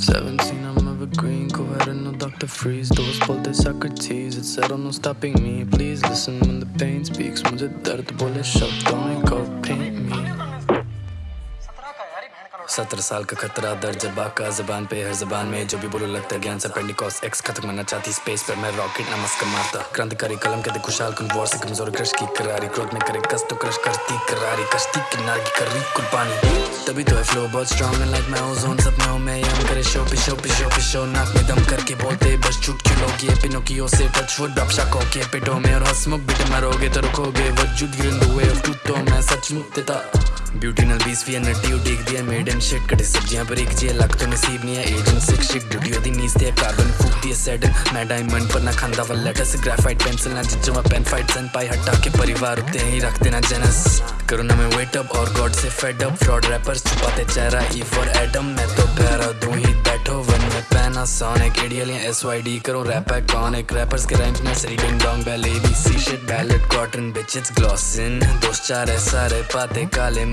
17, I'm evergreen, coherent, no Dr. Freeze Those bolte Socrates, it said I'm no stopping me Please listen when the pain speaks मुझे दर्द बोले शब्दों में go paint me सत्रह साल का खतरा, दर्द जबा का, जबान पे, हर जबान में, जो भी बोलो लगता है, ज्ञान से पेंडिकॉस एक्स खत्म करना चाहती स्पेस पे मैं रॉकेट ना मस्का मारता क्रांतिकारी कलम, कहते खुशहाल कुन वॉर से कमज़ोर क्रश की करारी, क्रोध में करे कस तो क्रश करती करारी, कश्ती किनारे की कर रही कुर्बानी। तभी तो है फ्लो बहुत स्ट्रॉन्ग लाइक मैं ओजोन सपनों में यम करे शो पे शो पे शो पे शो नाक में दम करके बोलते, बस चुटकी लोग? ये पिनोकियो से टच वुड अब शक के पेटो में और हंसमुख बिट मारोगे तो रुकोगे, वजूद गिर इन द वे तो मैं सच मुक्तता ब्यूटी नल बीस फ़ी नट्टी उडीक दिया मेड इन शिट कटे सब्ज़ियाँ पर एक जिया लग तो नसीब नहीं है एजेंट सिक्स शिट ड्यूटी ओदी नीस ते कार्बन फूक दिया सेडन मैं डायमंड पर ना खांदा वाला लेटस ग्राफाइट पेंसिल ना जिज्जो मैं पेन फाइट सन पाई हटा के परिवार उठते ही रख देना जनस करो ना मैं वेट अप और गॉड से फेड अप फ्रॉड रैपर्स छुपाते चेहरा ई फॉर एडम मैं तो पैरा दूँ ही बैठो वन में पैना सोनिक एडियल या एसवाईडी करो रैप एक रैपर्स के rhymes nursery ding dong B C shit ballot cotton bitches ग्लॉसिन दोस्त चार है सारे पाते काले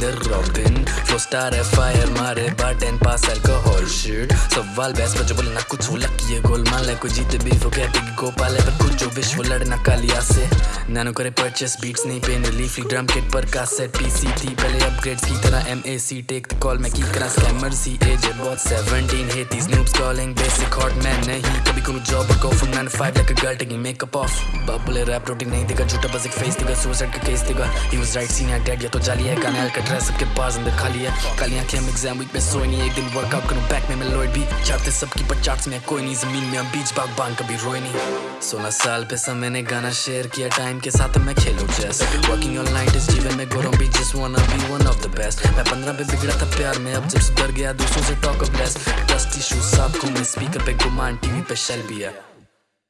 they're robbing Flow star है fire मारे, bartend, pass alcohol shit सवाल बहस पर जो बोले ना कुछ, वो लकी है गोल मान ले कोई जीते भी वो कहते कि गोपाल है, पर कुछ जो विश्व लड़ना कालिया से। नैनो करे परचेस बीट्स नहीं पेन रिलीफ ड्रम किट पर कासेट पीसी थी पहले अपग्रेड्स की तरह M A C take the call मैं की करा स्कैमर सी एज बहुत 17 hate these noobs calling, basic hot man, नहीं। कभी कोई job go from 9 to 5 like a girl taking makeup off बबले रैप रोटी नहीं देगा, झूठा बस एक फेस देगा सुसाइड का केस देगा। He was right, senior dead, या तो जाली है गाने का ड्रेस सबके पास अंदर खाली है। काली आँखें एग्ज़ाम वीक पे सोए नहीं एक दिन वर्कआउट करूँ बैक में मैं लॉयड भी चाहते सबकी पर में कोई नहीं ज़मीन में हम बीच बाग बाँध कभी रोए नहीं सोलह साल पे समय ने गाना शेयर किया टाइम के साथ मैं खेलूं चेस वर्किंग ऑल नाइट इस जीवन में गोरों भी just wanna be one of the best मैं पंद्रह पे बिगड़ा था प्यार में अब जब सुधर गया दूसरों से talk of less dusty shoes साफ़ घूमे स्पीकर पे गुमान टीवी पे शेल भी है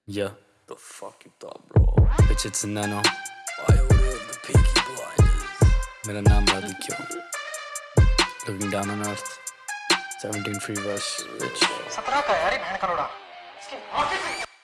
Yeah, the fuck you thought, bro? Bitch, it's Nano. I ordered the Peaky Blinders. मेरा नाम Aditya Looking down on earth. 17 free rush, bitch.